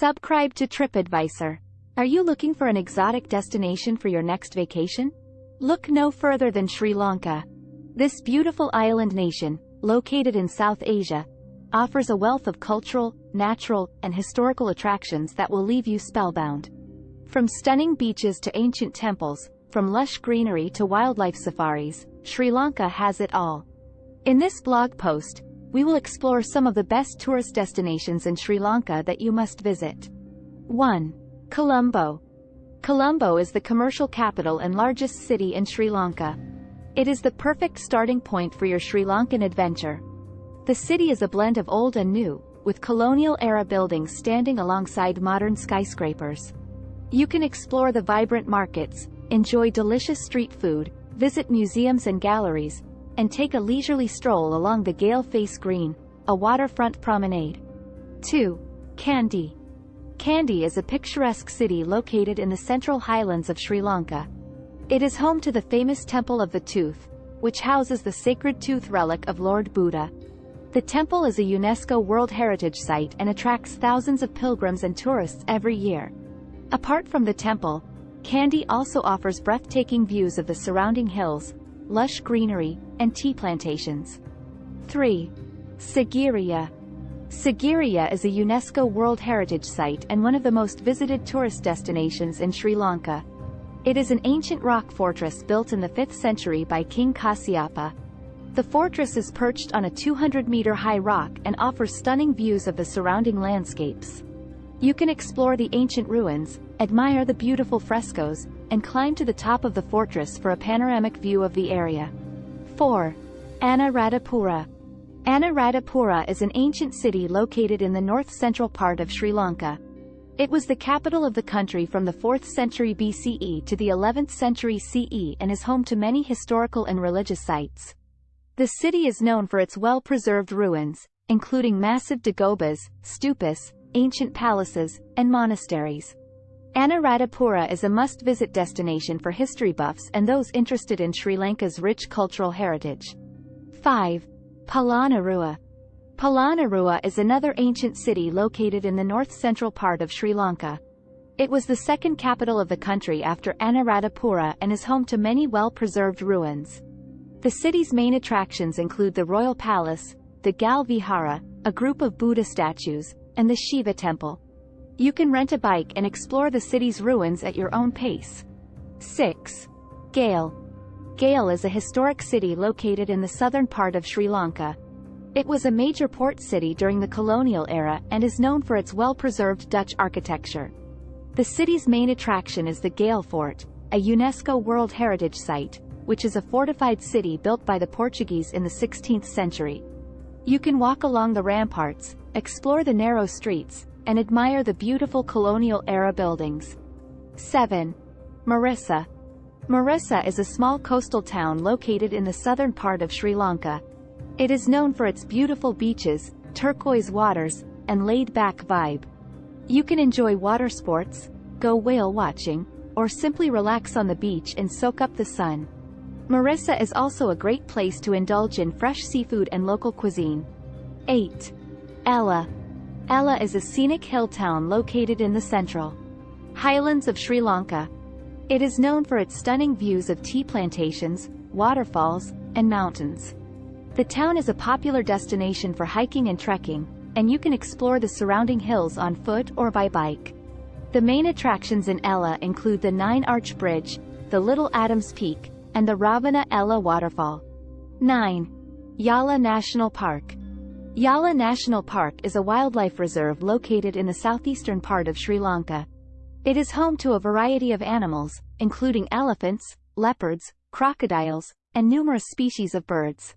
Subscribe to TripAdvisor. Are you looking for an exotic destination for your next vacation? Look no further than Sri Lanka. This beautiful island nation, located in South Asia, offers a wealth of cultural, natural, and historical attractions that will leave you spellbound. From stunning beaches to ancient temples, from lush greenery to wildlife safaris, Sri Lanka has it all. In this blog post, we will explore some of the best tourist destinations in Sri Lanka that you must visit. 1. Colombo. Colombo is the commercial capital and largest city in Sri Lanka. It is the perfect starting point for your Sri Lankan adventure. The city is a blend of old and new, with colonial-era buildings standing alongside modern skyscrapers. You can explore the vibrant markets, enjoy delicious street food, visit museums and galleries, and take a leisurely stroll along the Galle Face Green, a waterfront promenade. 2. Kandy. Kandy is a picturesque city located in the central highlands of Sri Lanka. It is home to the famous Temple of the Tooth, which houses the sacred tooth relic of Lord Buddha. The temple is a UNESCO World Heritage Site and attracts thousands of pilgrims and tourists every year. Apart from the temple, Kandy also offers breathtaking views of the surrounding hills, lush greenery, and tea plantations. 3. Sigiriya. Sigiriya is a UNESCO World Heritage Site and one of the most visited tourist destinations in Sri Lanka. It is an ancient rock fortress built in the 5th century by King Kasyapa. The fortress is perched on a 200-meter high rock and offers stunning views of the surrounding landscapes. You can explore the ancient ruins, admire the beautiful frescoes, and climb to the top of the fortress for a panoramic view of the area. 4. Anuradhapura. Anuradhapura is an ancient city located in the north-central part of Sri Lanka. It was the capital of the country from the 4th century BCE to the 11th century CE and is home to many historical and religious sites. The city is known for its well-preserved ruins, including massive dagobas, stupas, ancient palaces, and monasteries. Anuradhapura is a must-visit destination for history buffs and those interested in Sri Lanka's rich cultural heritage. 5. Polonnaruwa. Polonnaruwa is another ancient city located in the north-central part of Sri Lanka. It was the second capital of the country after Anuradhapura and is home to many well-preserved ruins. The city's main attractions include the Royal Palace, the Gal Vihara, a group of Buddha statues, and the Shiva Temple. You can rent a bike and explore the city's ruins at your own pace. 6. Galle. Galle is a historic city located in the southern part of Sri Lanka. It was a major port city during the colonial era and is known for its well-preserved Dutch architecture. The city's main attraction is the Galle Fort, a UNESCO World Heritage Site, which is a fortified city built by the Portuguese in the 16th century. You can walk along the ramparts, explore the narrow streets, and admire the beautiful colonial-era buildings. 7. Mirissa. Mirissa is a small coastal town located in the southern part of Sri Lanka. It is known for its beautiful beaches, turquoise waters, and laid-back vibe. You can enjoy water sports, go whale watching, or simply relax on the beach and soak up the sun. Mirissa is also a great place to indulge in fresh seafood and local cuisine. 8. Ella. Ella is a scenic hill town located in the central highlands of Sri Lanka. It is known for its stunning views of tea plantations, waterfalls, and mountains. The town is a popular destination for hiking and trekking, and you can explore the surrounding hills on foot or by bike. The main attractions in Ella include the Nine Arch Bridge, the Little Adams Peak, and the Ravana Ella Waterfall. 9. Yala National Park. Yala National Park is a wildlife reserve located in the southeastern part of Sri Lanka. It is home to a variety of animals, including elephants, leopards, crocodiles, and numerous species of birds.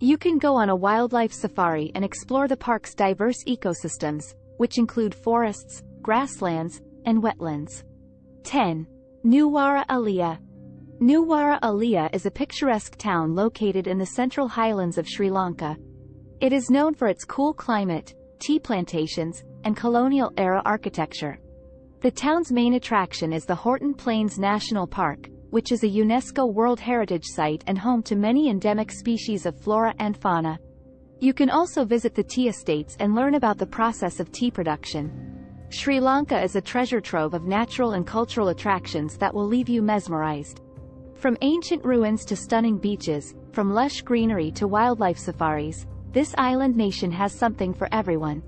You can go on a wildlife safari and explore the park's diverse ecosystems, which include forests, grasslands, and wetlands. 10. Nuwara Eliya. Nuwara Eliya is a picturesque town located in the central highlands of Sri Lanka, it is known for its cool climate, tea plantations, and colonial-era architecture. The town's main attraction is the Horton Plains National Park, which is a UNESCO World Heritage Site and home to many endemic species of flora and fauna. You can also visit the tea estates and learn about the process of tea production. Sri Lanka is a treasure trove of natural and cultural attractions that will leave you mesmerized. From ancient ruins to stunning beaches, from lush greenery to wildlife safaris, this island nation has something for everyone.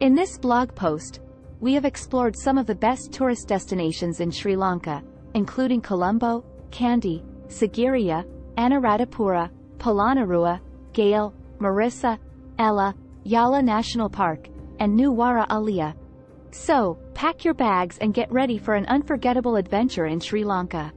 In this blog post, we have explored some of the best tourist destinations in Sri Lanka, including Colombo, Kandy, Sigiriya, Anuradhapura, Polonnaruwa, Galle, Mirissa, Ella, Yala National Park, and Nuwara Eliya. So, pack your bags and get ready for an unforgettable adventure in Sri Lanka.